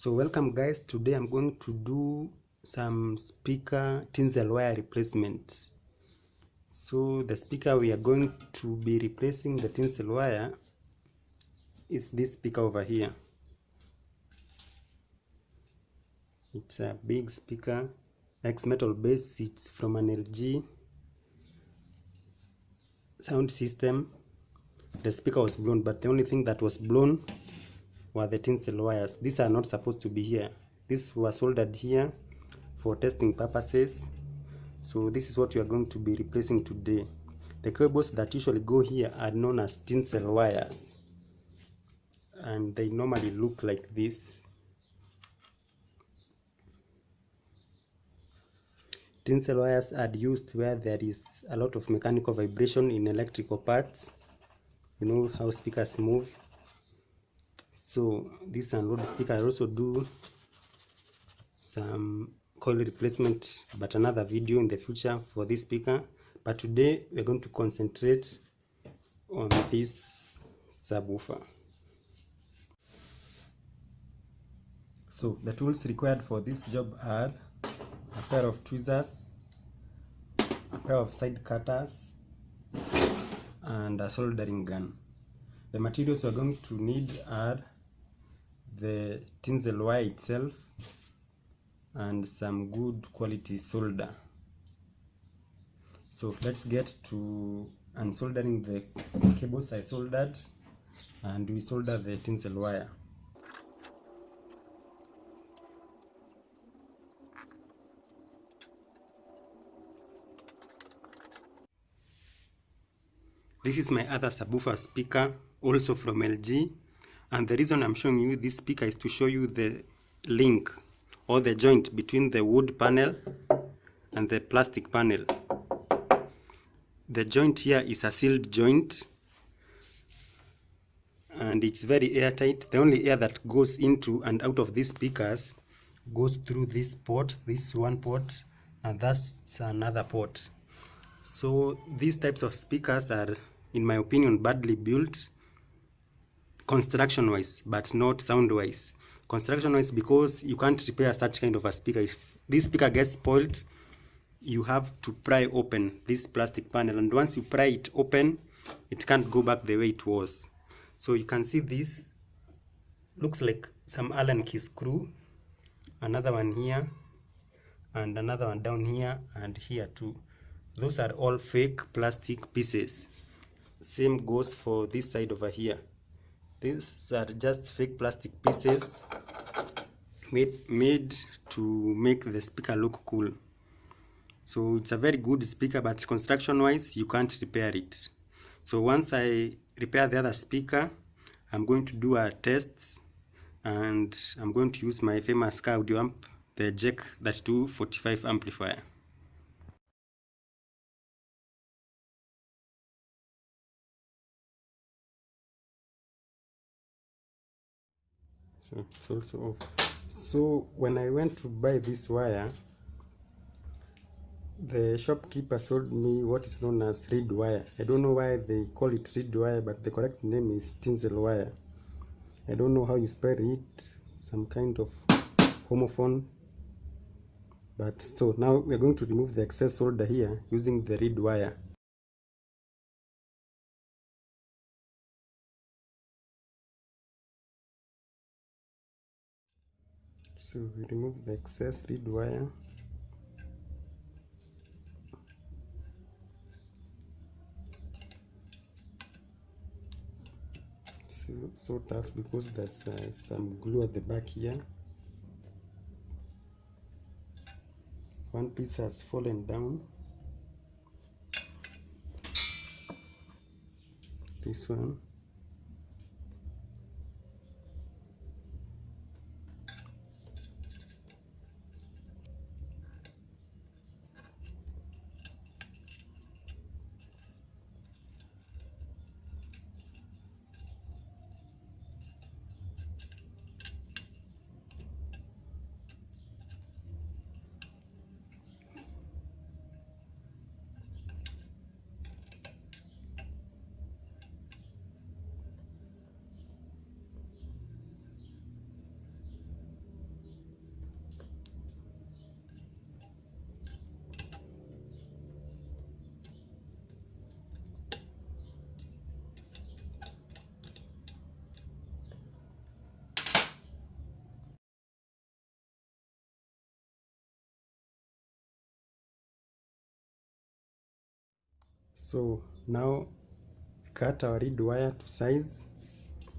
So welcome guys, today I'm going to do some speaker tinsel wire replacement. So the speaker we are going to be replacing the tinsel wire is this speaker over here. It's a big speaker, X metal base, it's from an LG sound system. The speaker was blown, but the only thing that was blown were the tinsel wires. These are not supposed to be here. This was soldered here for testing purposes. So this is what we are going to be replacing today. The cables that usually go here are known as tinsel wires. And they normally look like this. Tinsel wires are used where there is a lot of mechanical vibration in electrical parts. You know how speakers move so this unload speaker. I also do some coil replacement but another video in the future for this speaker. But today we're going to concentrate on this subwoofer. So the tools required for this job are a pair of tweezers a pair of side cutters and a soldering gun. The materials we're going to need are the tinsel wire itself and some good quality solder. So let's get to unsoldering the cables I soldered and we solder the tinsel wire this is my other subwoofer speaker also from LG and the reason I'm showing you this speaker is to show you the link or the joint between the wood panel and the plastic panel. The joint here is a sealed joint and it's very airtight. The only air that goes into and out of these speakers goes through this port, this one port, and that's another port. So these types of speakers are, in my opinion, badly built construction wise but not sound wise construction wise because you can't repair such kind of a speaker. If this speaker gets spoiled you have to pry open this plastic panel. And once you pry it open it can't go back the way it was. So you can see this. Looks like some allen key screw. Another one here and another one down here and here too. Those are all fake plastic pieces. Same goes for this side over here these are just fake plastic pieces made made to make the speaker look cool. So it's a very good speaker but construction wise you can't repair it. So once i repair the other speaker i'm going to do a test and i'm going to use my famous car audio amp the jack 3245 amplifier so it's also off so when i went to buy this wire the shopkeeper sold me what is known as reed wire. I don't know why they call it reed wire but the correct name is tinsel wire. I don't know how you spell it some kind of homophone. But so now we're going to remove the excess solder here using the reed wire so we remove the excess reed wire. So, so tough because there's uh, some glue at the back here. One piece has fallen down. This one so now cut our reed wire to size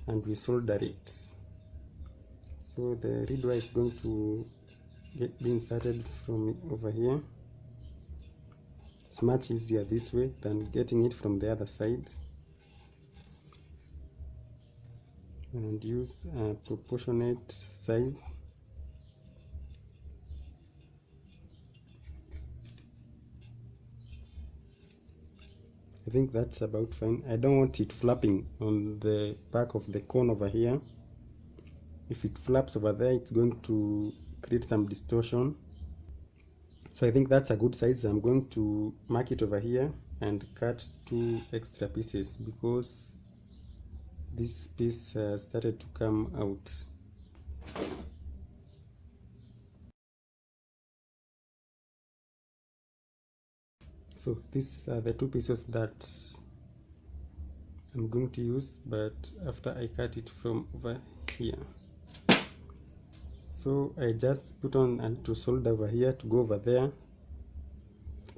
and we solder it so the reed wire is going to get be inserted from over here. It's much easier this way than getting it from the other side. And use a proportionate size I think that's about fine. I don't want it flapping on the back of the cone over here. If it flaps over there it's going to create some distortion. So I think that's a good size. I'm going to mark it over here and cut two extra pieces because this piece uh, started to come out so these are the two pieces that I'm going to use but after I cut it from over here. So I just put on a little solder over here to go over there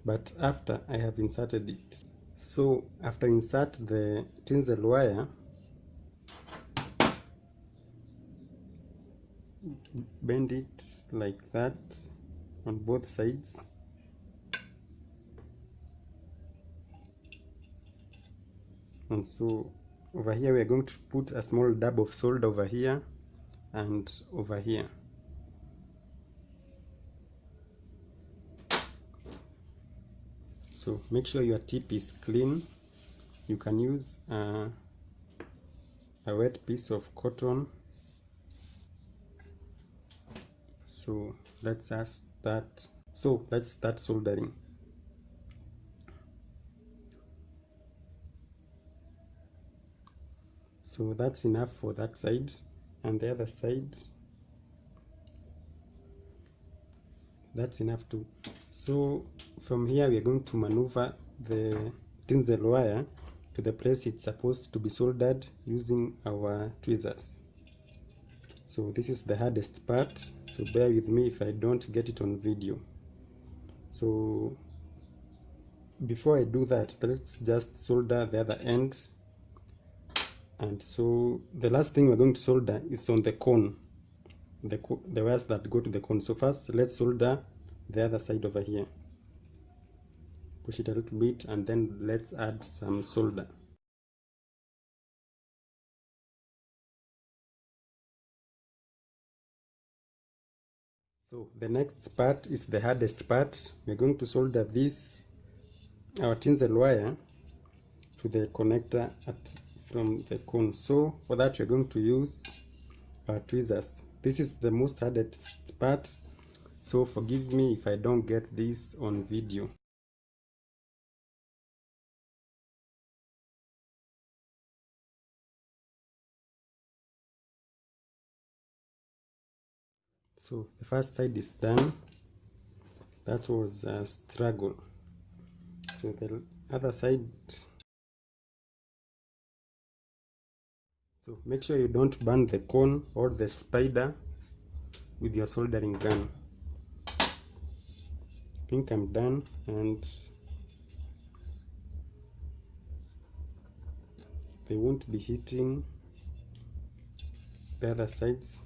but after I have inserted it. So after insert the tinsel wire bend it like that on both sides and so over here we are going to put a small dab of solder over here and over here. So make sure your tip is clean. You can use uh, a wet piece of cotton. So let's start. So let's start soldering so that's enough for that side. And the other side that's enough too. So from here we are going to maneuver the tinsel wire to the place it's supposed to be soldered using our tweezers. So this is the hardest part so bear with me if I don't get it on video. So before I do that let's just solder the other end and so the last thing we're going to solder is on the cone the, the wires that go to the cone so first let's solder the other side over here. Push it a little bit and then let's add some solder. So the next part is the hardest part. We're going to solder this our tinsel wire to the connector at from the cone so for that we're going to use our tweezers. This is the most hardest part so forgive me if I don't get this on video. So the first side is done. That was a struggle. So the other side so make sure you don't burn the cone or the spider with your soldering gun. I think I'm done and they won't be hitting the other sides.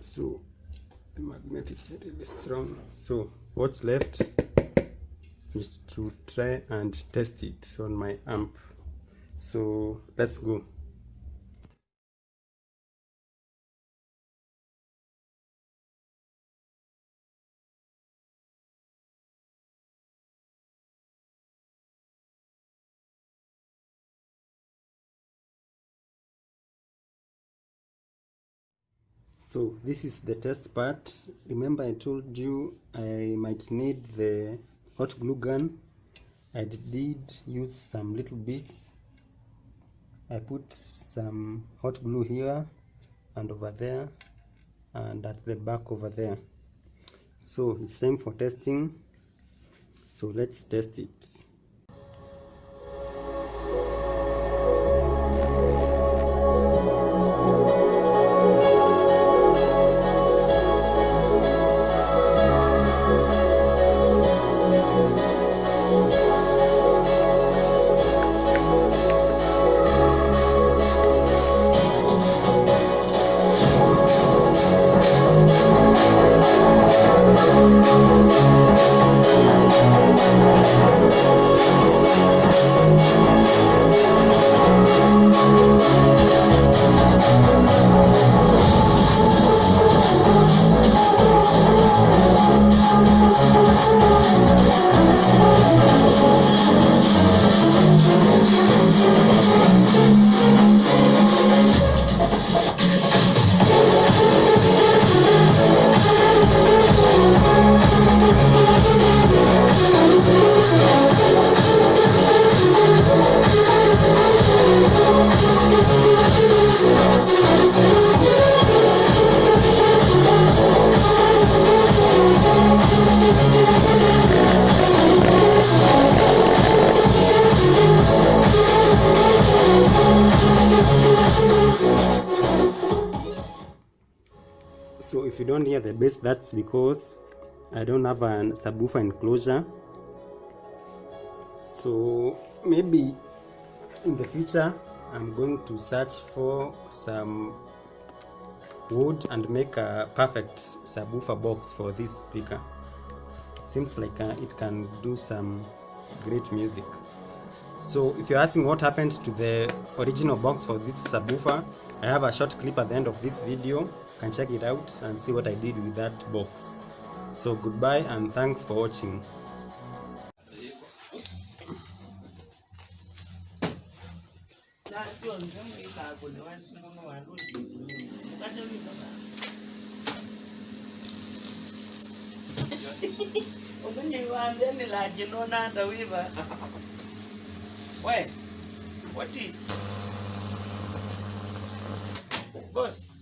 So the magnet is really strong. So what's left is to try and test it on my amp. So let's go so this is the test part. Remember i told you i might need the hot glue gun. I did use some little bits. I put some hot glue here and over there and at the back over there. So time for testing. So let's test it You don't hear the bass that's because I don't have a subwoofer enclosure. So maybe in the future I'm going to search for some wood and make a perfect subwoofer box for this speaker. Seems like uh, it can do some great music so if you're asking what happened to the original box for this subwoofer i have a short clip at the end of this video. You can check it out and see what i did with that box. So goodbye and thanks for watching. Sio nzemu ikako newansimbono waludi ukatolika we what is? Boss